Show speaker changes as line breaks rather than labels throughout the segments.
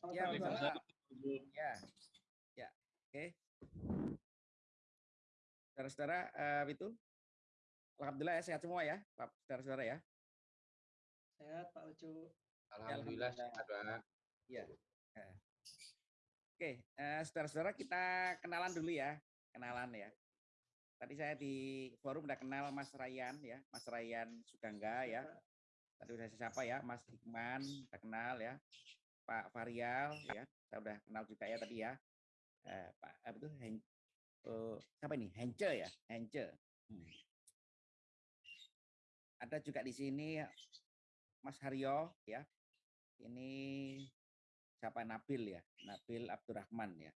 Ya. Ya, ya, oke. Saudara-saudara, eh, itu Alhamdulillah ya sehat semua ya, Pak saudara-saudara ya.
Sehat Pak Ucu.
Alhamdulillah sehat, Pak.
Iya. Oke, eh, saudara-saudara kita kenalan dulu ya, kenalan ya. Tadi saya di forum udah kenal Mas Rayan ya, Mas Rayan Sugangga ya. Tadi udah saya sapa ya, Mas Hikman, udah kenal ya. Pak Varial ya, saya udah kenal juga ya tadi ya. Eh, Pak apa itu Hen, eh, siapa ini? Hence ya, Hence. Hmm. Ada juga di sini Mas Haryo ya. Ini siapa Nabil ya? Nabil Abdurrahman ya.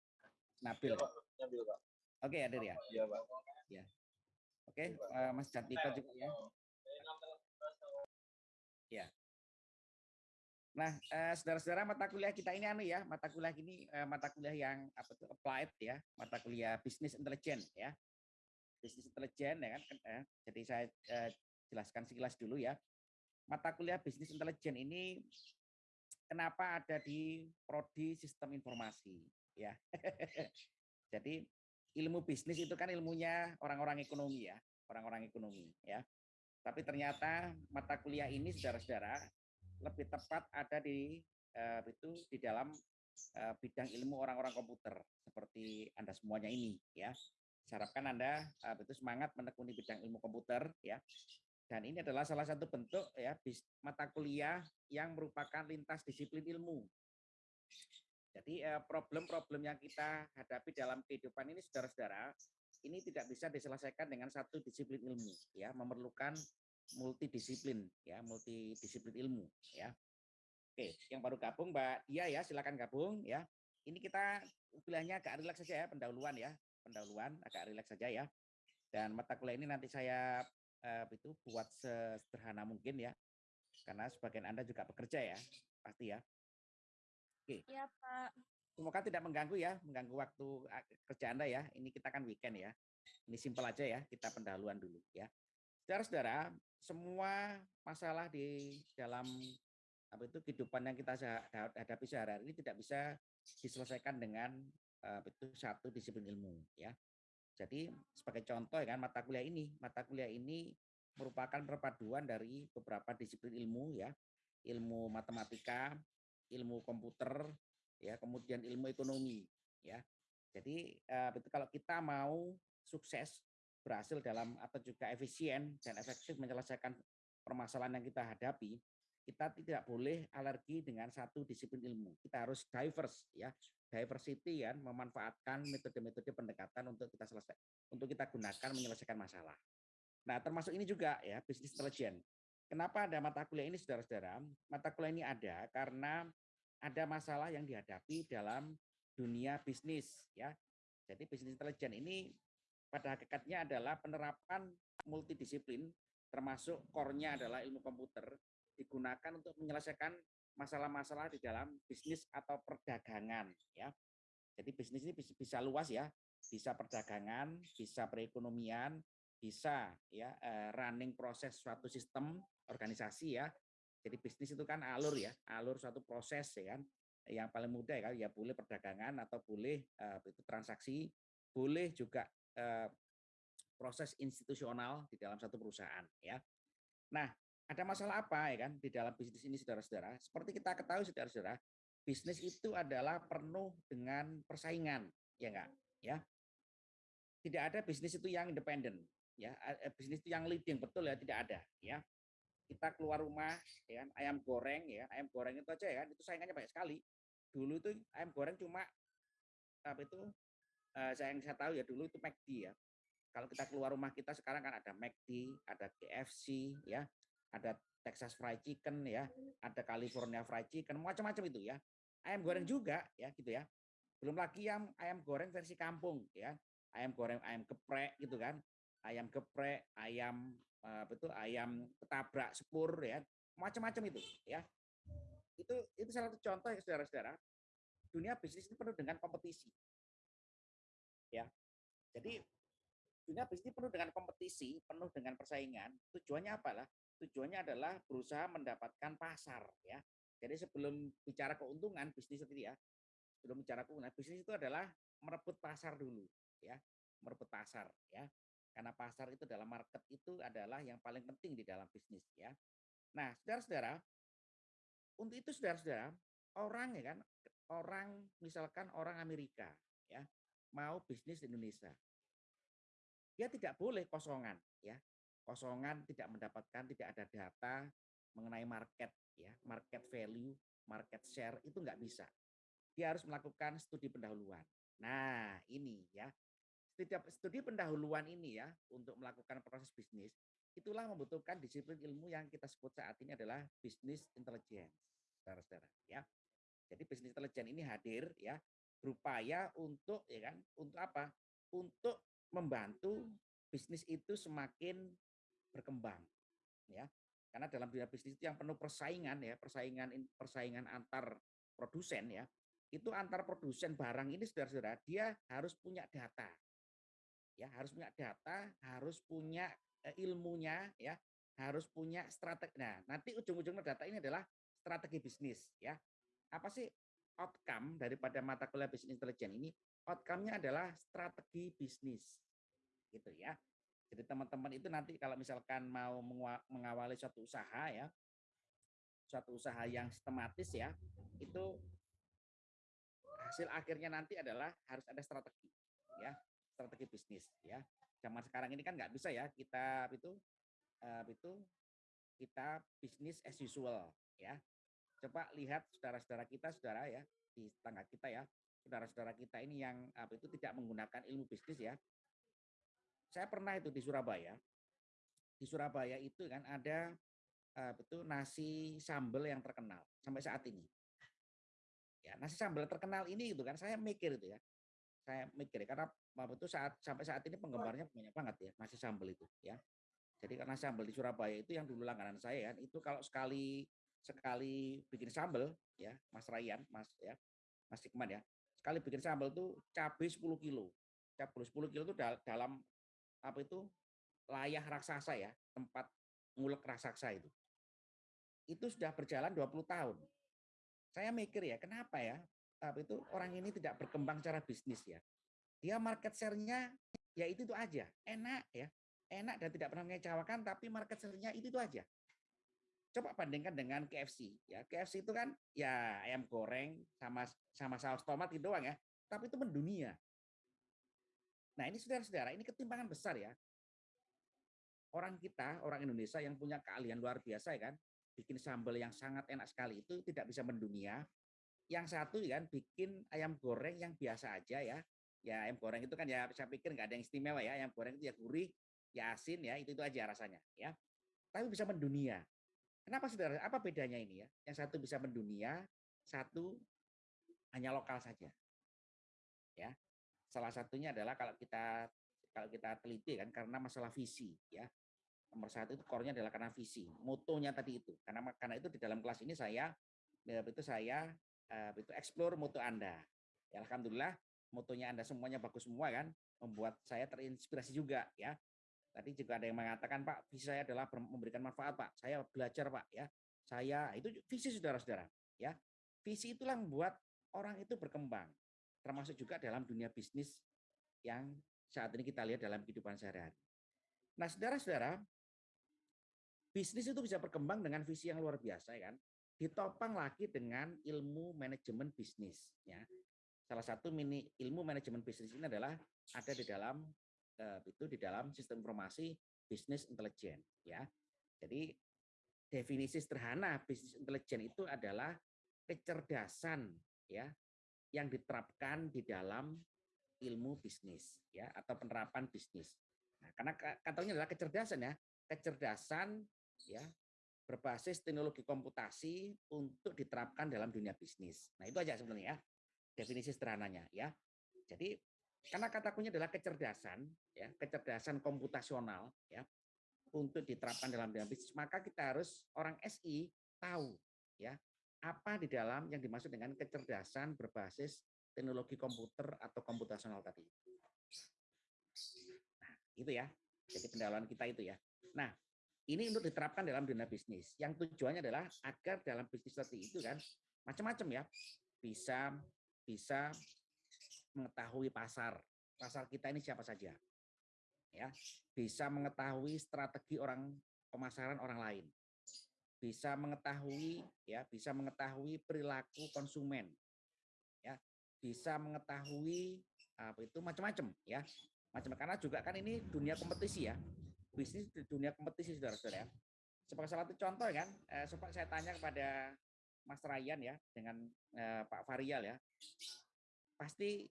Nabil. Oke, hadir ya.
Iya, Pak.
Oke, eh, Mas Jatiko juga ya. Ya. Nah, eh, saudara-saudara mata kuliah kita ini anu ya, mata kuliah ini eh, mata kuliah yang apa tuh applied ya, mata kuliah bisnis intelijen ya. Bisnis intelijen ya kan. eh, jadi saya eh, jelaskan sekilas dulu ya. Mata kuliah bisnis intelijen ini kenapa ada di prodi sistem informasi ya. jadi ilmu bisnis itu kan ilmunya orang-orang ekonomi ya, orang-orang ekonomi ya. Tapi ternyata mata kuliah ini saudara-saudara lebih tepat ada di eh, itu di dalam eh, bidang ilmu orang-orang komputer seperti Anda semuanya ini ya. Saya harapkan Anda eh, itu semangat menekuni bidang ilmu komputer ya. Dan ini adalah salah satu bentuk ya mata kuliah yang merupakan lintas disiplin ilmu. Jadi problem-problem yang kita hadapi dalam kehidupan ini saudara-saudara ini tidak bisa diselesaikan dengan satu disiplin ilmu ya, memerlukan multidisiplin ya, multidisiplin ilmu ya. Oke, yang baru gabung Mbak Dia ya, silakan gabung ya. Ini kita kuliahnya agak rileks saja ya, pendahuluan ya, pendahuluan agak rileks saja ya. Dan mata kuliah ini nanti saya eh, itu buat sederhana mungkin ya. Karena sebagian Anda juga bekerja ya, pasti ya.
Iya, Pak.
Semoga tidak mengganggu ya, mengganggu waktu kerja Anda ya. Ini kita kan weekend ya. Ini simpel aja ya, kita pendahuluan dulu ya. Saudara-saudara, semua masalah di dalam apa itu kehidupan yang kita hadapi sehari-hari ini tidak bisa diselesaikan dengan eh, itu satu disiplin ilmu ya. Jadi sebagai contoh ya kan mata kuliah ini, mata kuliah ini merupakan perpaduan dari beberapa disiplin ilmu ya, ilmu matematika, ilmu komputer, ya kemudian ilmu ekonomi ya jadi eh, itu kalau kita mau sukses berhasil dalam atau juga efisien dan efektif menyelesaikan permasalahan yang kita hadapi kita tidak boleh alergi dengan satu disiplin ilmu. Kita harus diverse ya. Diversity kan memanfaatkan metode-metode pendekatan untuk kita selesai untuk kita gunakan menyelesaikan masalah. Nah termasuk ini juga ya bisnis intelijen kenapa ada mata kuliah ini saudara-saudara? Mata kuliah ini ada karena ada masalah yang dihadapi dalam dunia bisnis ya. Jadi bisnis intelijen ini pada hakikatnya adalah penerapan multidisiplin termasuk core-nya adalah ilmu komputer digunakan untuk menyelesaikan masalah-masalah di dalam bisnis atau perdagangan ya. Jadi bisnis ini bisa, luas ya, bisa perdagangan, bisa perekonomian, bisa ya eh, running proses suatu sistem organisasi ya, jadi bisnis itu kan alur ya, alur suatu proses ya kan. Yang paling mudah ya ya boleh perdagangan atau boleh eh, itu transaksi, boleh juga proses institusional di dalam satu perusahaan ya. Nah, ada masalah apa ya kan di dalam bisnis ini saudara-saudara? Seperti kita ketahui saudara-saudara, bisnis itu adalah penuh dengan persaingan, ya enggak? Ya. Tidak ada bisnis itu yang independen, ya. Eh, Bisnis itu yang leading betul ya tidak ada, ya kita keluar rumah ya kan, ayam goreng ya ayam goreng itu aja ya kan itu saingannya banyak sekali dulu itu ayam goreng cuma apa itu eh, saya yang saya tahu ya dulu itu McD ya. Kalau kita keluar rumah kita sekarang kan ada McD ada KFC ya ada Texas Fried Chicken ya ada California Fried Chicken macam-macam itu ya. Ayam goreng juga ya gitu ya. Belum lagi yang ayam goreng versi kampung ya. Ayam goreng ayam geprek gitu kan. Ayam geprek ayam eh, betul ayam ketabrak sepur ya. Macam-macam itu ya. Itu itu salah satu contoh ya saudara-saudara dunia bisnis ini penuh dengan kompetisi ya. Jadi dunia bisnis penuh dengan kompetisi penuh dengan persaingan. Tujuannya apalah? Tujuannya adalah berusaha mendapatkan pasar ya. Jadi sebelum bicara keuntungan bisnis itu ya, sebelum bicara keuntungan bisnis itu adalah merebut pasar dulu, ya, merebut pasar, ya. Karena pasar itu dalam market itu adalah yang paling penting di dalam bisnis, ya. Nah, saudara-saudara, untuk itu saudara-saudara, orang ya kan, orang misalkan orang Amerika, ya, mau bisnis di Indonesia, dia tidak boleh kosongan, ya, kosongan tidak mendapatkan, tidak ada data mengenai market, ya, market value, market share itu nggak bisa. Dia harus melakukan studi pendahuluan. Nah, ini ya. Setiap studi pendahuluan ini ya untuk melakukan proses bisnis itulah membutuhkan disiplin ilmu yang kita sebut saat ini adalah bisnis intelligence, saudara-saudara ya. Jadi bisnis intelijen ini hadir ya berupaya untuk ya kan untuk apa? Untuk membantu bisnis itu semakin berkembang ya karena dalam dunia bisnis itu yang penuh persaingan ya, persaingan persaingan antar produsen ya. Itu antar produsen barang ini Saudara-saudara, dia harus punya data. Ya, harus punya data, harus punya eh, ilmunya ya, harus punya strategi. Nah, nanti ujung-ujungnya data ini adalah strategi bisnis ya. Apa sih outcome daripada mata kuliah bisnis intelijen ini? Outcome-nya adalah strategi bisnis. Gitu ya. Jadi teman-teman itu nanti kalau misalkan mau mengawali suatu usaha ya, suatu usaha yang sistematis ya, itu hasil akhirnya nanti adalah harus ada strategi ya, strategi bisnis ya. Zaman sekarang ini kan nggak bisa ya kita itu uh, itu kita bisnis as usual ya. Coba lihat saudara-saudara kita, saudara ya di tetangga kita ya, saudara-saudara kita ini yang apa itu tidak menggunakan ilmu bisnis ya, saya pernah itu di Surabaya. Di Surabaya itu kan ada uh, betul nasi sambal yang terkenal sampai saat ini. Ya, nasi sambal terkenal ini itu kan saya mikir itu ya. Saya mikir karena apa itu saat sampai saat ini penggemarnya banyak banget ya nasi sambal itu ya. Jadi karena sambal di Surabaya itu yang dulu langganan saya kan itu kalau sekali sekali bikin sambal ya Mas Ryan, Mas ya, Mas Hikman ya. Sekali bikin sambal tuh cabai 10 kilo. Cabai 10 kilo itu dalam apa itu layah raksasa ya, tempat ngulek raksasa itu. Itu sudah berjalan 20 tahun. Saya mikir ya, kenapa ya apa itu orang ini tidak berkembang secara bisnis ya. Dia market share-nya ya itu itu aja, enak ya. Enak dan tidak pernah mengecewakan tapi market share-nya itu itu aja. Coba bandingkan dengan KFC ya. KFC itu kan ya ayam goreng sama sama saus tomat gitu doang ya, tapi itu mendunia. Nah ini saudara-saudara, ini ketimpangan besar ya. Orang kita, orang Indonesia yang punya keahlian luar biasa ya kan, bikin sambal yang sangat enak sekali itu tidak bisa mendunia. Yang satu ya kan bikin ayam goreng yang biasa aja ya. Ya ayam goreng itu kan ya saya pikir nggak ada yang istimewa ya. Ayam goreng itu ya gurih, ya asin ya, itu itu aja rasanya ya. Tapi bisa mendunia. Kenapa saudara? Apa bedanya ini ya? Yang satu bisa mendunia, satu hanya lokal saja. Ya, Salah satunya adalah kalau kita kalau kita teliti kan karena masalah visi ya. Nomor satu itu core-nya adalah karena visi, motonya tadi itu. Karena karena itu di dalam kelas ini saya ya, itu saya uh, itu explore moto Anda. Ya, alhamdulillah motonya Anda semuanya bagus semua kan, membuat saya terinspirasi juga ya. Tadi juga ada yang mengatakan Pak, visi saya adalah memberikan manfaat Pak. Saya belajar Pak ya. Saya itu visi saudara-saudara ya. Visi itulah membuat orang itu berkembang termasuk juga dalam dunia bisnis yang saat ini kita lihat dalam kehidupan sehari-hari. Nah, saudara-saudara, bisnis itu bisa berkembang dengan visi yang luar biasa, ya kan? Ditopang lagi dengan ilmu manajemen bisnis, ya. Salah satu mini ilmu manajemen bisnis ini adalah ada di dalam itu di dalam sistem informasi bisnis intelijen, ya. Jadi definisi sederhana bisnis intelijen itu adalah kecerdasan, ya, yang diterapkan di dalam ilmu bisnis ya atau penerapan bisnis. Nah, karena katanya adalah kecerdasan ya, kecerdasan ya berbasis teknologi komputasi untuk diterapkan dalam dunia bisnis. Nah, itu aja sebenarnya ya definisi sederhananya ya. Jadi karena kata kuncinya adalah kecerdasan ya, kecerdasan komputasional ya untuk diterapkan dalam dunia bisnis, maka kita harus orang SI tahu ya apa di dalam yang dimaksud dengan kecerdasan berbasis teknologi komputer atau komputasional tadi. Nah, itu ya. Jadi pendalaman kita itu ya. Nah, ini untuk diterapkan dalam dunia bisnis. Yang tujuannya adalah agar dalam bisnis seperti itu kan macam-macam ya bisa bisa mengetahui pasar. Pasar kita ini siapa saja ya. Bisa mengetahui strategi orang pemasaran orang lain. Bisa mengetahui ya bisa mengetahui perilaku konsumen ya. Bisa mengetahui apa itu macam-macam ya. Macam karena juga kan ini dunia kompetisi ya. Bisnis di dunia kompetisi saudara-saudara ya. Sebagai salah satu contoh kan eh, saya tanya kepada Mas Ryan ya dengan eh, Pak Varial ya. Pasti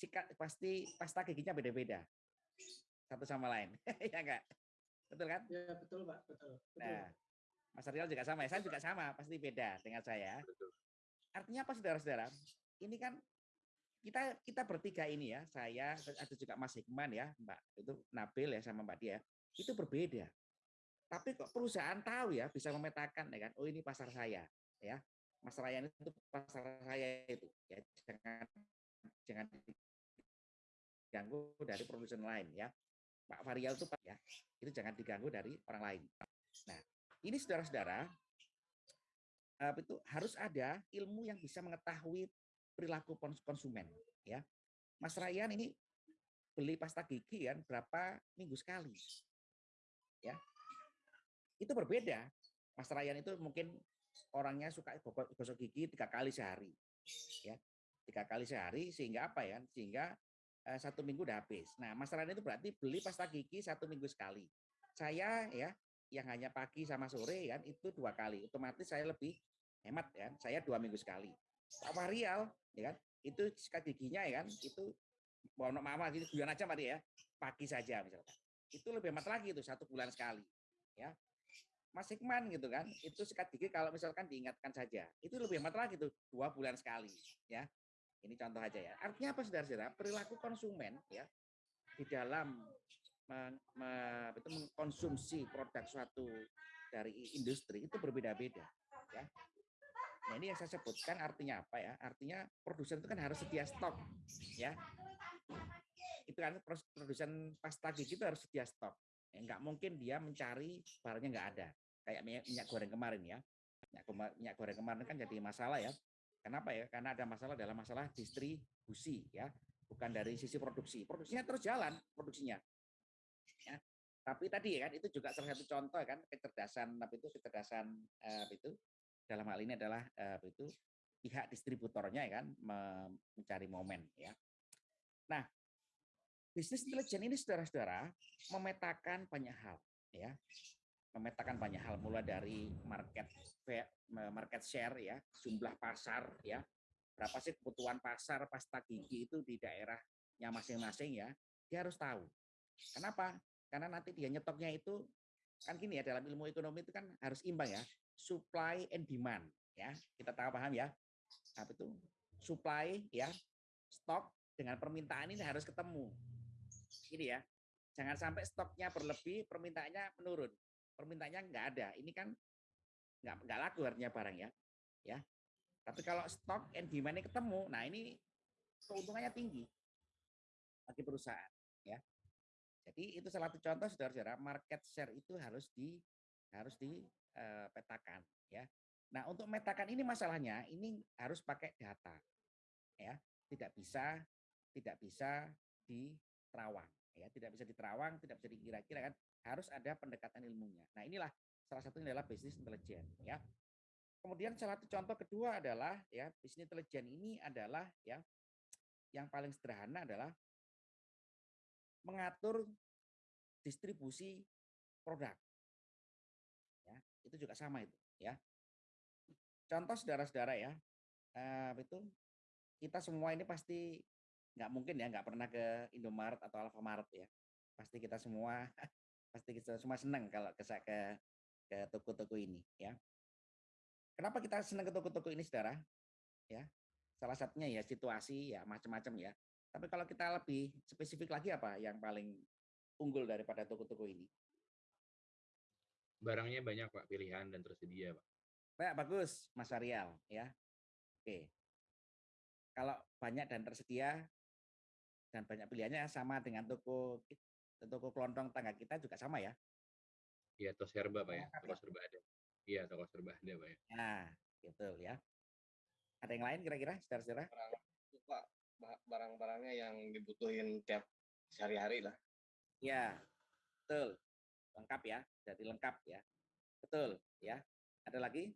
sikat pasti pasta giginya beda-beda. Satu sama lain. Ya enggak? Betul kan?
Ya betul pak. Betul, betul.
nah Mas Ariel juga sama ya? Saya juga sama pasti beda dengan saya. Artinya apa saudara-saudara? Ini kan kita kita bertiga ini ya saya ada juga Mas Hikman ya Mbak itu Nabil ya sama Mbak Dia itu berbeda. Tapi kok perusahaan tahu ya bisa memetakan ya kan? Oh ini pasar saya ya. Mas Ryan itu pasar saya itu. Ya jangan jangan diganggu dari produsen lain ya. Pak Varial itu ya itu jangan diganggu dari orang lain. Nah ini saudara-saudara itu harus ada ilmu yang bisa mengetahui perilaku konsumen ya. Mas Ryan ini beli pasta gigi kan berapa minggu sekali ya. Itu berbeda. Mas Ryan itu mungkin orangnya suka gosok gigi tiga kali sehari ya. Tiga kali sehari sehingga apa ya? Sehingga eh, satu minggu udah habis. Nah Mas Ryan itu berarti beli pasta gigi satu minggu sekali. Saya ya yang hanya pagi sama sore kan itu dua kali. Otomatis saya lebih hemat ya saya dua minggu sekali. Pak Marial ya kan itu sikat giginya ya kan itu mau mama gitu guyon aja mati ya pagi saja misalkan. Itu lebih hemat lagi itu satu bulan sekali ya. Mas Hikman gitu kan, itu sikat gigi kalau misalkan diingatkan saja, itu lebih hemat lagi tuh dua bulan sekali, ya. Ini contoh aja ya. Artinya apa saudara-saudara? Perilaku konsumen ya di dalam me, itu mengkonsumsi produk suatu dari industri itu berbeda-beda, ya. Nah ini yang saya sebutkan artinya apa ya? Artinya produsen itu kan harus sedia stok, ya. Itu kan produsen pasta gigi itu harus sedia stok Ya, nggak mungkin dia mencari barangnya nggak ada. Kayak minyak, goreng kemarin ya. Minyak goreng kemarin kan jadi masalah ya. Kenapa ya? Karena ada masalah dalam masalah distribusi ya, bukan dari sisi produksi. Produksinya terus jalan, produksinya. Ya. Tapi tadi kan itu juga salah satu contoh kan kecerdasan tapi itu kecerdasan eh, itu dalam hal ini adalah eh, itu pihak distributornya ya kan mencari momen ya. Nah, bisnis intelijen ini saudara-saudara memetakan banyak hal ya memetakan banyak hal mulai dari market market share ya jumlah pasar ya. Berapa sih kebutuhan pasar pasta gigi itu di daerahnya masing-masing ya? Dia harus tahu. Kenapa? Karena nanti dia nyetoknya itu kan gini ya dalam ilmu ekonomi itu kan harus imbang ya supply and demand ya. Kita tahu paham ya? Apa itu supply ya stok dengan permintaan ini harus ketemu. Ini ya. Jangan sampai stoknya berlebih, permintaannya menurun. Permintaannya nggak ada. Ini kan nggak nggak laku artinya barang ya. Ya. Tapi kalau stok and demand ketemu, nah ini keuntungannya tinggi bagi perusahaan ya. Jadi itu salah satu contoh saudara-saudara market share itu harus di harus dipetakan ya. Nah, untuk metakan ini masalahnya ini harus pakai data. Ya, tidak bisa tidak bisa di terawang ya tidak bisa diterawang tidak bisa dikira-kira kan harus ada pendekatan ilmunya. Nah inilah salah satunya adalah bisnis intelijen ya. Kemudian salah satu contoh kedua adalah ya bisnis intelijen ini adalah ya yang paling sederhana adalah mengatur distribusi produk. Ya itu juga sama itu ya. Contoh saudara-saudara ya eh, itu kita semua ini pasti nggak mungkin ya nggak pernah ke Indomaret atau Alfamaret ya. Pasti kita semua pasti kita semua senang kalau ke ke ke toko-toko ini ya. Kenapa kita senang ke toko-toko ini saudara? Ya salah satunya ya situasi ya macam-macam ya. Tapi kalau kita lebih spesifik lagi apa yang paling unggul daripada toko-toko ini?
Barangnya banyak pak pilihan dan tersedia pak.
Baik, bagus Mas Arial ya. Oke. Kalau banyak dan tersedia dan banyak pilihannya sama dengan toko toko kelontong tangga kita juga sama ya.
Iya, toko serba, Pak, ya? Toko serba ada. Iya, toko serba ada, Pak, ya.
Nah, gitu ya. Ada yang lain kira-kira, saudara-saudara?
Pak, ba- barang-barangnya yang dibutuhin tiap sehari-hari lah.
Ya, betul. Lengkap ya, jadi lengkap ya. Betul ya. Ada lagi?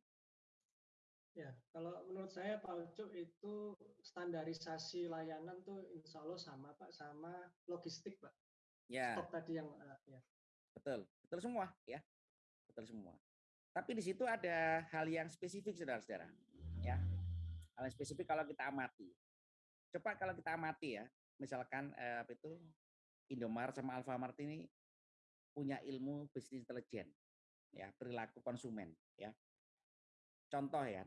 Ya, kalau menurut saya Pak Ucu itu standarisasi layanan tuh insya Allah sama Pak, sama logistik Pak.
Ya,
Stok tadi yang eh, ya.
betul. Betul semua ya. Betul semua. Tapi di situ ada hal yang spesifik saudara-saudara. Ya. Hal yang spesifik kalau kita amati. Coba kalau kita amati ya, misalkan eh, apa itu Indomaret sama Alfamart ini punya ilmu bisnis intelijen ya, perilaku konsumen ya. Contoh ya.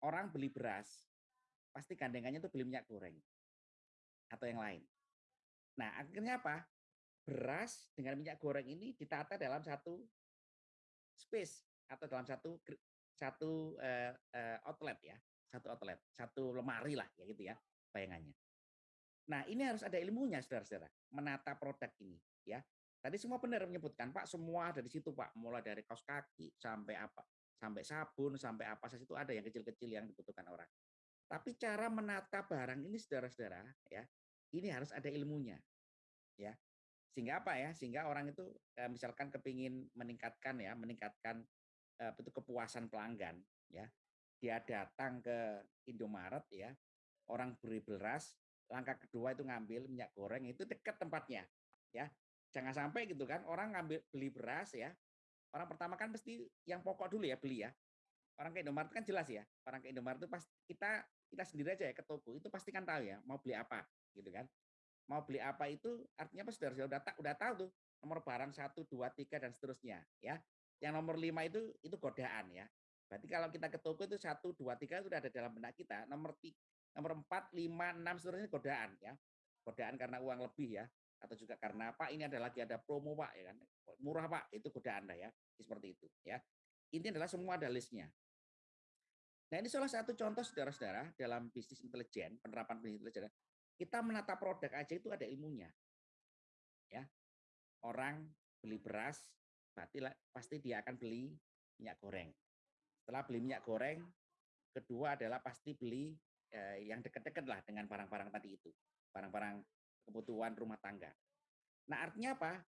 Orang beli beras pasti gandengannya itu beli minyak goreng atau yang lain. Nah, akhirnya apa? Beras dengan minyak goreng ini ditata dalam satu space atau dalam satu satu eh, eh, outlet ya, satu outlet, satu lemari lah ya gitu ya bayangannya. Nah, ini harus ada ilmunya saudara-saudara, menata produk ini ya. Tadi semua benar menyebutkan Pak, semua ada di situ Pak, mulai dari kaos kaki sampai apa, sampai sabun, sampai apa saja itu ada yang kecil-kecil yang dibutuhkan orang. Tapi cara menata barang ini saudara-saudara ya, ini harus ada ilmunya. Ya. Sehingga apa ya? Sehingga orang itu eh, misalkan kepingin meningkatkan ya, meningkatkan eh, itu kepuasan pelanggan ya. Dia datang ke Indomaret ya, orang beri beras, langkah kedua itu ngambil minyak goreng itu dekat tempatnya ya. Jangan sampai gitu kan orang ngambil beli beras ya. Orang pertama kan mesti yang pokok dulu ya beli ya. Orang ke Indomaret kan jelas ya. Orang ke Indomaret itu pas kita kita sendiri aja ya ke toko itu pasti kan tahu ya mau beli apa gitu kan. Mau beli apa itu artinya apa saudara udah tak udah tahu tuh nomor barang satu dua tiga dan seterusnya ya. Yang nomor lima itu itu godaan ya. Berarti kalau kita ke toko itu satu dua tiga itu udah ada dalam benak kita. Nomor tiga, nomor empat lima enam seterusnya godaan ya. Godaan karena uang lebih ya atau juga karena Pak ini ada lagi ada promo Pak ya kan. Murah Pak itu godaan Anda ya seperti itu ya. Ini adalah semua ada listnya. Nah ini salah satu contoh saudara-saudara dalam bisnis intelijen penerapan bisnis intelijen kita menata produk aja itu ada ilmunya. Ya orang beli beras lah- pasti dia akan beli minyak goreng. Setelah beli minyak goreng kedua adalah pasti beli eh, yang dekat-dekat lah dengan barang-barang tadi itu barang-barang kebutuhan rumah tangga. Nah, artinya apa?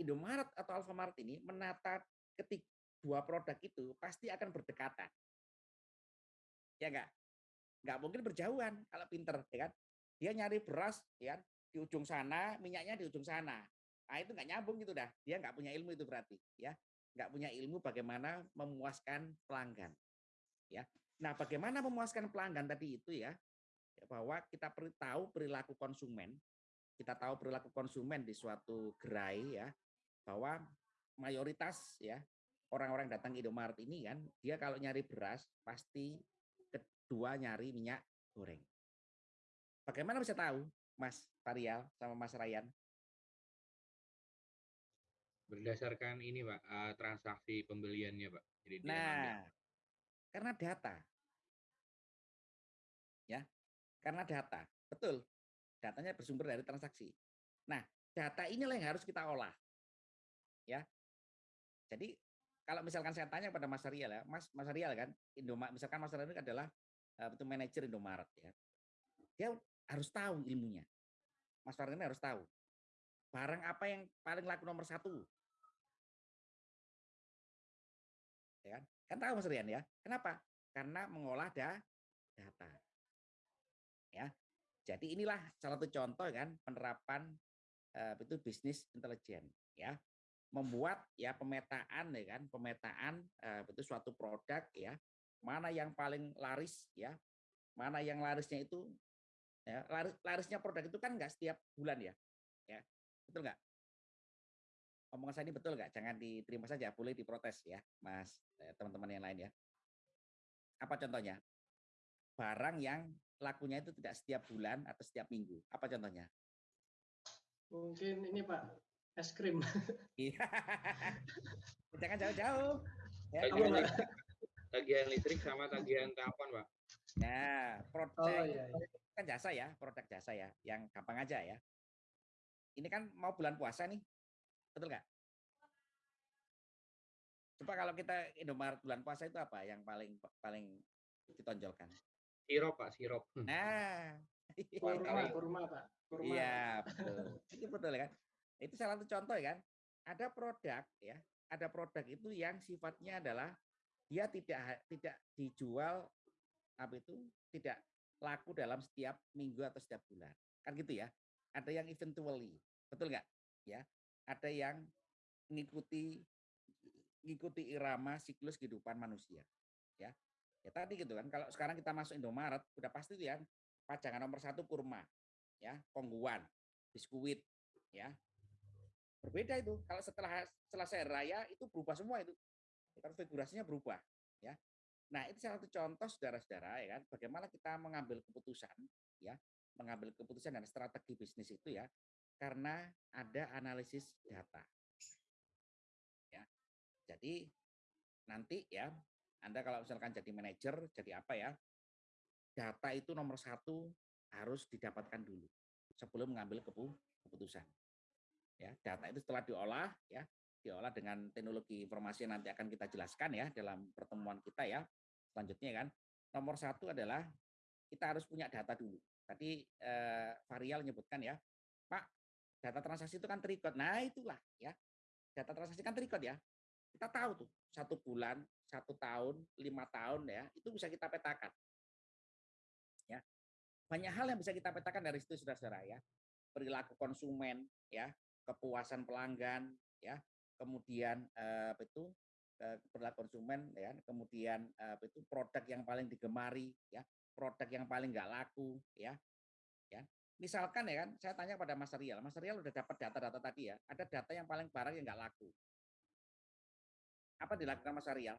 Indomaret atau Alfamart ini menata ketik dua produk itu pasti akan berdekatan. Ya enggak? Enggak mungkin berjauhan kalau pinter, ya kan? Dia nyari beras, ya kan? di ujung sana, minyaknya di ujung sana. Nah, itu enggak nyambung gitu dah. Dia enggak punya ilmu itu berarti, ya. Enggak punya ilmu bagaimana memuaskan pelanggan. Ya. Nah, bagaimana memuaskan pelanggan tadi itu ya? Bahwa kita perlu tahu perilaku konsumen, kita tahu perilaku konsumen di suatu gerai ya, bahwa mayoritas ya orang-orang datang ke Indomaret ini kan, dia kalau nyari beras pasti kedua nyari minyak goreng. Bagaimana bisa tahu, Mas Varial sama Mas Ryan?
Berdasarkan ini, Pak, eh, transaksi pembeliannya, Pak. Jadi.
Nah, karena data. Ya, karena data. Betul. Datanya bersumber dari transaksi. Nah, data inilah yang harus kita olah. Ya. Jadi kalau misalkan saya tanya pada Mas Rial ya, Mas Mas Rial kan, Indomaret, misalkan Mas Rial ini adalah eh, itu manajer Indomaret ya. Dia harus tahu ilmunya. Mas ini harus tahu. Barang apa yang paling laku nomor satu? Ya kan? Kan tahu Mas Rian ya. Kenapa? Karena mengolah da data. Ya. Jadi inilah salah satu contoh kan penerapan eh, itu bisnis intelijen ya. Membuat ya pemetaan ya kan, pemetaan eh, itu suatu produk ya. Mana yang paling laris ya. Mana yang larisnya itu ya, laris, larisnya produk itu kan enggak setiap bulan ya. Ya. Betul enggak? Omongan saya ini betul nggak? Jangan diterima saja, boleh diprotes ya, Mas, eh, teman-teman yang lain ya. Apa contohnya? Barang yang lakunya itu tidak setiap bulan atau setiap minggu. Apa contohnya?
Mungkin ini Pak, es krim.
Iya. Jangan jauh-jauh. Ya,
Tagihan listrik, tagihan listrik sama tagihan telepon, Pak.
Nah, produk
Oh iya, iya.
kan jasa ya, produk jasa ya, yang gampang aja ya. Ini kan mau bulan puasa nih, betul nggak? Coba kalau kita Indomaret bulan puasa itu apa yang paling paling ditonjolkan?
Sirup, Pak, sirup.
Nah,
kurma, kurma, Pak. Kurma.
Iya, betul. Itu betul kan? Itu salah satu contoh ya kan. Ada produk ya, ada produk itu yang sifatnya adalah dia tidak tidak dijual apa itu tidak laku dalam setiap minggu atau setiap bulan. Kan gitu ya. Ada yang eventually, betul nggak? Ya. Ada yang mengikuti ngikuti irama siklus kehidupan manusia. Ya. Ya tadi gitu kan. Kalau sekarang kita masuk Indomaret, udah pasti tuh ya pajangan nomor satu kurma, ya, kongguan, biskuit, ya. Berbeda itu. Kalau setelah selesai raya itu berubah semua itu. Konfigurasinya berubah, ya. Nah, itu salah satu contoh saudara-saudara ya kan, bagaimana kita mengambil keputusan ya, mengambil keputusan dan strategi bisnis itu ya, karena ada analisis data. Ya. Jadi nanti ya, Anda kalau misalkan jadi manajer, jadi apa ya? Data itu nomor satu harus didapatkan dulu sebelum mengambil keputusan. Ya, data itu setelah diolah ya, diolah dengan teknologi informasi yang nanti akan kita jelaskan ya dalam pertemuan kita ya selanjutnya kan nomor satu adalah kita harus punya data dulu. Tadi eh, Varial menyebutkan ya, Pak, data transaksi itu kan terikot. Nah itulah ya, data transaksi kan terikot ya. Kita tahu tuh satu bulan, satu tahun, lima tahun ya, itu bisa kita petakan. Ya, banyak hal yang bisa kita petakan dari situ saudara-saudara ya. Perilaku konsumen, ya, kepuasan pelanggan, ya, kemudian eh, apa itu perilaku konsumen ya kemudian apa itu produk yang paling digemari ya produk yang paling nggak laku ya ya misalkan ya kan saya tanya pada Mas Rial Mas Rial udah dapat data-data tadi ya ada data yang paling barang yang nggak laku apa dilakukan Mas Rial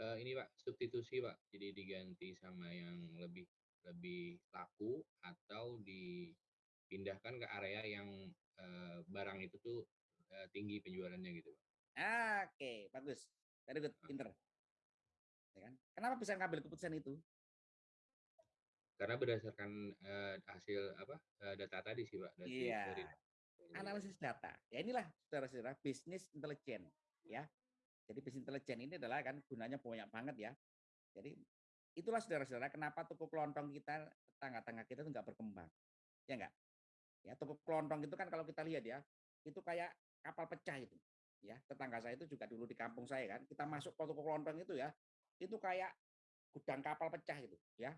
uh, ini Pak substitusi Pak jadi diganti sama yang lebih lebih laku atau dipindahkan ke area yang uh, barang itu tuh uh, tinggi penjualannya gitu Pak
Ah, Oke, okay. bagus. Very good, pinter. Ya kan? Kenapa bisa ngambil keputusan itu?
Karena berdasarkan uh, hasil apa uh, data tadi sih, Pak.
Dari, iya. Dari, Analisis data. Ya inilah saudara-saudara bisnis intelijen, ya. Jadi bisnis intelijen ini adalah kan gunanya banyak banget ya. Jadi itulah saudara-saudara kenapa toko kelontong kita tangga-tangga kita itu nggak berkembang, ya enggak? Ya toko kelontong itu kan kalau kita lihat ya, itu kayak kapal pecah itu ya tetangga saya itu juga dulu di kampung saya kan kita masuk ke toko kelontong itu ya itu kayak gudang kapal pecah itu ya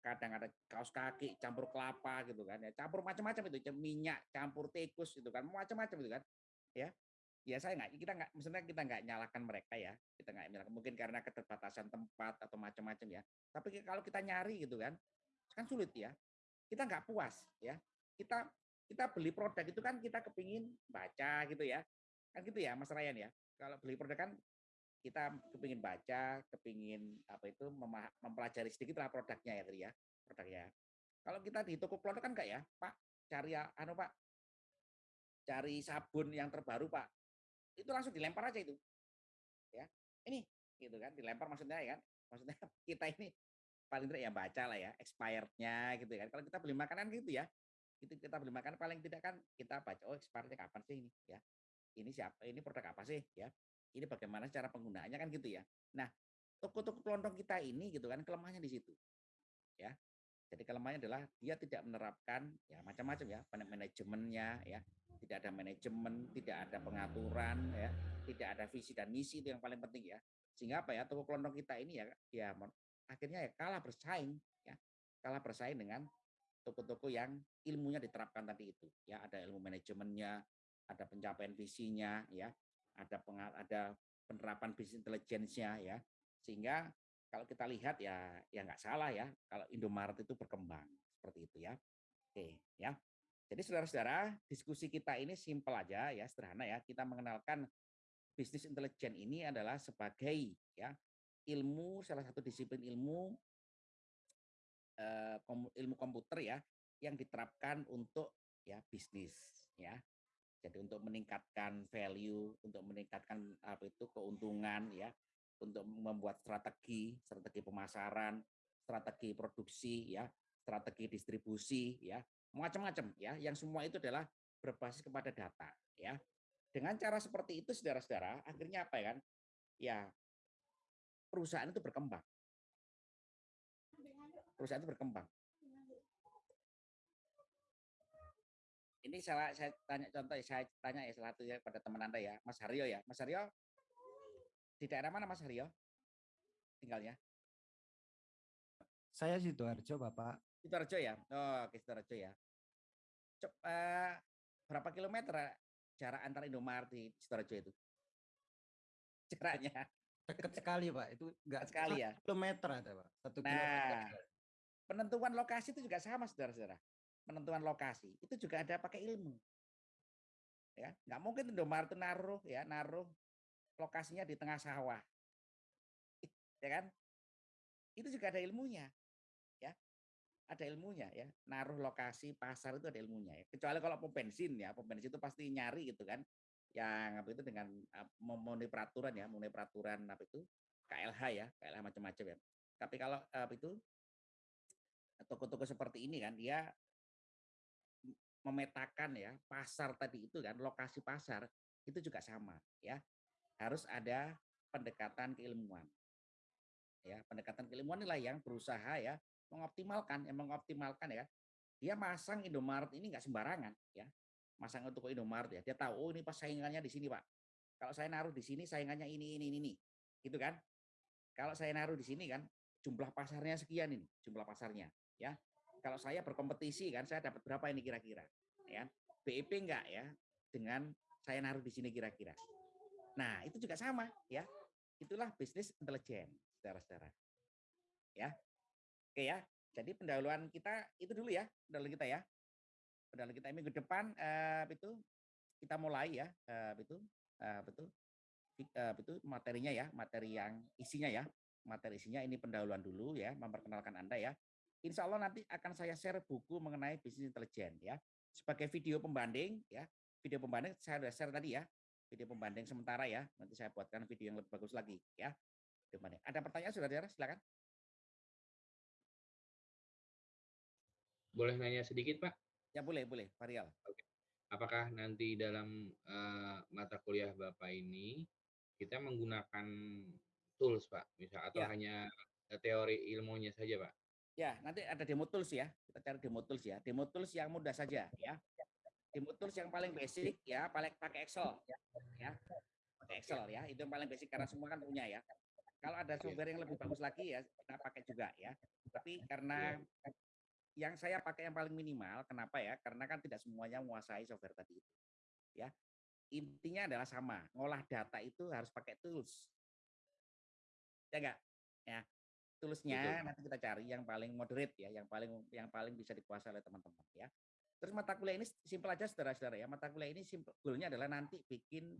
kadang ada kaos kaki campur kelapa gitu kan ya campur macam-macam itu minyak campur tikus itu kan macam-macam itu kan ya ya saya nggak kita nggak maksudnya kita nggak nyalakan mereka ya kita nggak nyalakan mungkin karena keterbatasan tempat atau macam-macam ya. Tapi kalau kita nyari gitu kan kan sulit ya. Kita nggak puas ya. Kita kita beli produk itu kan kita kepingin baca gitu ya. Kan gitu ya Mas Ryan ya. Kalau beli produk kan kita kepingin baca, kepingin apa itu mempelajari sedikit lah produknya ya tadi ya, produknya. Kalau kita di toko produk kan enggak ya, Pak, cari anu Pak, cari sabun yang terbaru Pak, itu langsung dilempar aja itu, ya. Ini gitu kan, dilempar maksudnya ya kan, maksudnya kita ini paling tidak ya baca lah ya, expirednya gitu kan. Kalau kita beli makanan gitu ya, itu kita beli makanan paling tidak kan kita baca oh expirednya kapan sih ini? Ya ini siapa ini produk apa sih? Ya ini bagaimana cara penggunaannya? kan gitu ya. Nah toko-toko kelontong kita ini gitu kan kelemahannya di situ ya jadi kelemahannya adalah dia tidak menerapkan ya macam-macam ya manajemennya ya. Tidak ada manajemen tidak ada pengaturan ya. Tidak ada visi dan misi itu yang paling penting ya. Sehingga apa ya toko kelontong kita ini ya ya akhirnya ya kalah bersaing ya. Kalah bersaing dengan toko-toko yang ilmunya diterapkan tadi itu ya. Ada ilmu manajemennya ada pencapaian visinya ya, ada pengal ada penerapan bisnis intelligence-nya ya. Sehingga kalau kita lihat ya ya nggak salah ya kalau Indomaret itu berkembang seperti itu ya. Oke, ya. Jadi saudara-saudara, diskusi kita ini simpel aja ya, sederhana ya. Kita mengenalkan bisnis intelijen ini adalah sebagai ya ilmu salah satu disiplin ilmu eh, ilmu komputer ya yang diterapkan untuk ya bisnis ya jadi untuk meningkatkan value, untuk meningkatkan apa itu keuntungan ya, untuk membuat strategi, strategi pemasaran, strategi produksi ya, strategi distribusi ya, macam-macam ya, yang semua itu adalah berbasis kepada data ya. Dengan cara seperti itu, saudara-saudara, akhirnya apa ya kan? Ya, perusahaan itu berkembang. Perusahaan itu berkembang. Ini salah saya tanya contoh ya, saya tanya ya salah satu ya pada teman Anda ya, Mas Haryo ya. Mas Haryo, di daerah mana Mas Haryo? Tinggalnya?
Saya Sidoarjo, Bapak.
Sidoarjo ya? Oh, oke Sidoarjo ya. Cep, uh, berapa kilometer eh, jarak antara Indomaret di Sidoarjo itu? Jaraknya?
Dekat sekali, Pak. Itu enggak
sekali ya.
Kilometer ada, Pak. Satu
nah, kilometer. Penentuan lokasi itu juga sama, saudara-saudara penentuan lokasi itu juga ada pakai ilmu. Ya, nggak mungkin Indomaret itu naruh ya, naruh lokasinya di tengah sawah. Ya kan? Itu juga ada ilmunya. Ya. Ada ilmunya ya. Naruh lokasi pasar itu ada ilmunya ya. Kecuali kalau pom bensin ya, pom bensin itu pasti nyari gitu kan. Yang apa itu dengan memenuhi peraturan ya, memenuhi peraturan apa itu KLH ya, KLH macam-macam ya. Tapi kalau apa itu toko-toko seperti ini kan dia memetakan ya pasar tadi itu kan lokasi pasar itu juga sama ya harus ada pendekatan keilmuan. Ya pendekatan keilmuan inilah yang berusaha ya mengoptimalkan yang mengoptimalkan ya. Dia masang Indomaret ini nggak sembarangan ya. Masang untuk Indomaret ya. Dia tahu oh ini pas saingannya di sini pak. Kalau saya naruh di sini saingannya ini ini ini gitu kan? Kalau saya naruh di sini kan jumlah pasarnya sekian ini jumlah pasarnya ya. Kalau saya berkompetisi kan saya dapat berapa ini kira-kira ya? BIP enggak ya dengan saya naruh di sini kira-kira nah itu juga sama ya. Itulah bisnis intelijen saudara-saudara. Ya. Oke ya. Jadi pendahuluan kita itu dulu ya pendahuluan kita ya. Pendahuluan kita minggu depan eh, itu kita mulai ya eh, itu eh, betul eh, itu materinya ya materi yang isinya ya. Materi isinya ini pendahuluan dulu ya memperkenalkan anda ya. Insya Allah nanti akan saya share buku mengenai bisnis intelijen ya. Sebagai video pembanding ya. Video pembanding saya sudah share tadi ya video pembanding sementara ya nanti saya buatkan video yang lebih bagus lagi ya ada pertanyaan saudara silakan
boleh nanya sedikit pak
ya boleh boleh Varial
Oke. apakah nanti dalam uh, mata kuliah bapak ini kita menggunakan tools pak misal atau ya. hanya teori ilmunya saja pak
Ya, nanti ada demo tools ya. Kita cari demo tools ya. Demo tools yang mudah saja ya. Demo tools yang paling basic ya, paling pakai Excel ya. Pakai Excel ya. Itu yang paling basic karena semua kan punya ya. Kalau ada software yang lebih bagus lagi ya kita pakai juga ya. Tapi karena yang saya pakai yang paling minimal, kenapa ya? Karena kan tidak semuanya menguasai software tadi itu. Ya. Intinya adalah sama, ngolah data itu harus pakai tools. Ya enggak? Ya toolsnya Betul. nanti kita cari yang paling moderate ya, yang paling yang paling bisa dikuasai oleh teman-teman ya. Terus mata kuliah ini simpel aja saudara-saudara ya. Mata kuliah ini simple goalnya adalah nanti bikin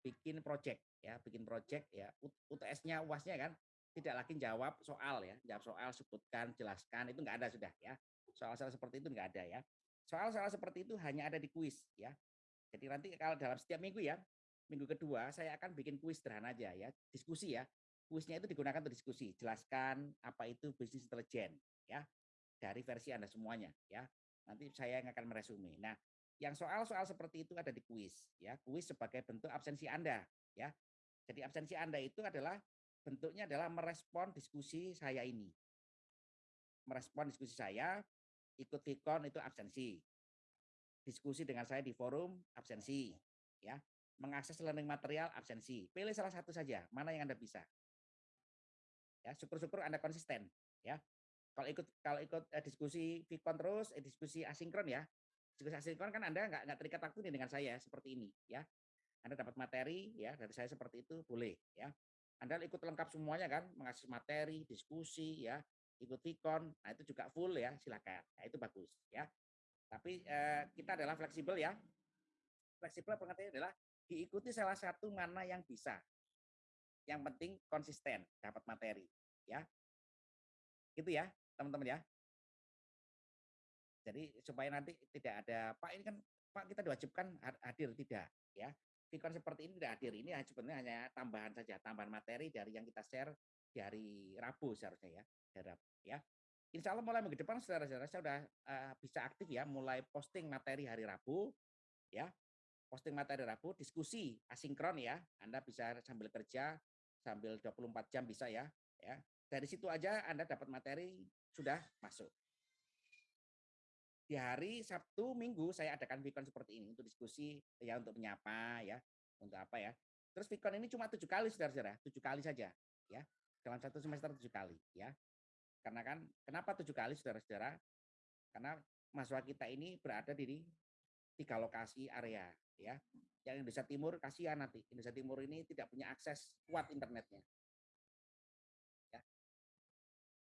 bikin project ya, bikin project ya. UTS-nya UAS-nya kan tidak lagi jawab soal ya, jawab soal sebutkan, jelaskan itu enggak ada sudah ya. Soal-soal seperti itu enggak ada ya. Soal-soal seperti itu hanya ada di kuis ya. Jadi nanti kalau dalam setiap minggu ya, minggu kedua saya akan bikin kuis sederhana aja ya, diskusi ya kuisnya itu digunakan untuk diskusi. Jelaskan apa itu bisnis intelijen ya dari versi Anda semuanya ya. Nanti saya yang akan meresume. Nah, yang soal-soal seperti itu ada di kuis ya. Kuis sebagai bentuk absensi Anda ya. Jadi absensi Anda itu adalah bentuknya adalah merespon diskusi saya ini. Merespon diskusi saya, ikut Vicon itu absensi. Diskusi dengan saya di forum absensi ya mengakses learning material absensi. Pilih salah satu saja, mana yang Anda bisa ya syukur-syukur anda konsisten ya kalau ikut kalau ikut eh, diskusi Vicon terus eh, diskusi asinkron ya. Diskusi asinkron kan anda nggak nggak terikat waktu nih dengan saya seperti ini ya. Anda dapat materi ya dari saya seperti itu boleh ya. Anda ikut lengkap semuanya kan mengakses materi diskusi ya ikut Vicon nah itu juga full ya silakan. Nah, itu bagus ya. Tapi eh, kita adalah fleksibel ya. Fleksibel pengertiannya adalah diikuti salah satu mana yang bisa. Yang penting konsisten dapat materi, ya. Gitu ya, teman-teman ya. Jadi supaya nanti tidak ada Pak ini kan Pak kita diwajibkan hadir tidak, ya. Vikon seperti ini tidak hadir. Ini sebenarnya hanya tambahan saja, tambahan materi dari yang kita share dari Rabu seharusnya ya, dari ya. Insya Allah mulai minggu depan saudara-saudara saya sudah uh, bisa aktif ya, mulai posting materi hari Rabu, ya. posting materi Rabu, diskusi asinkron ya. Anda bisa sambil kerja, sambil 24 jam bisa ya. ya. Dari situ aja Anda dapat materi sudah masuk. Di hari Sabtu, Minggu saya adakan Vicon seperti ini untuk diskusi ya untuk menyapa ya, untuk apa ya. Terus Vicon ini cuma tujuh kali saudara-saudara, tujuh kali saja ya dalam satu semester tujuh kali ya. Karena kan kenapa tujuh kali saudara-saudara? Karena mahasiswa kita ini berada di tiga lokasi area ya. Yang Indonesia Timur kasihan nanti Indonesia Timur ini tidak punya akses kuat internetnya.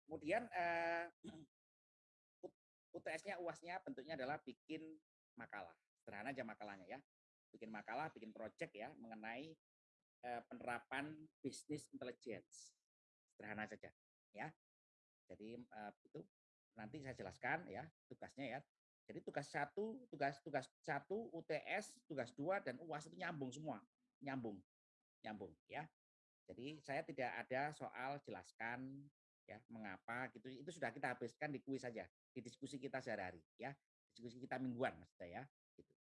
Kemudian eh, UTS-nya UAS-nya bentuknya adalah bikin makalah. Sederhana aja makalahnya ya. Bikin makalah, bikin project ya mengenai eh, penerapan bisnis intelligence. Sederhana saja ya. Jadi eh, itu nanti saya jelaskan ya tugasnya ya. Jadi tugas satu, tugas tugas satu UTS, tugas dua dan UAS itu nyambung semua, nyambung, nyambung ya. Jadi saya tidak ada soal jelaskan ya mengapa gitu itu sudah kita habiskan di kuis saja di diskusi kita sehari-hari ya diskusi kita mingguan maksudnya ya gitu.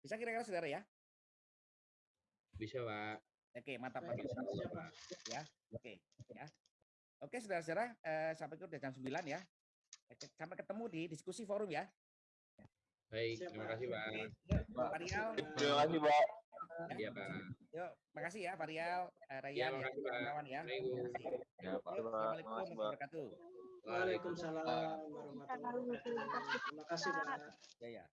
bisa kira-kira saudara ya
Bisa, Pak.
oke mantap
Baik,
mantap.
siap, Pak.
ya oke ya oke saudara-saudara eh, sampai ke udah jam 9 ya sampai ketemu di diskusi forum ya
Baik, terima
Pak.
kasih, Pak.
Pak
Terima kasih, Pak.
Iya, Pak.
yuk makasih ya Pak Rial eh,
Iya,
Rayyan ya
makasih, Pak.
kawan-kawan ya.
Ya, Pak.
Assalamualaikum warahmatullahi wabarakatuh
Waalaikumsalam warahmatullahi wabarakatuh. Terima kasih Pak.
ya ya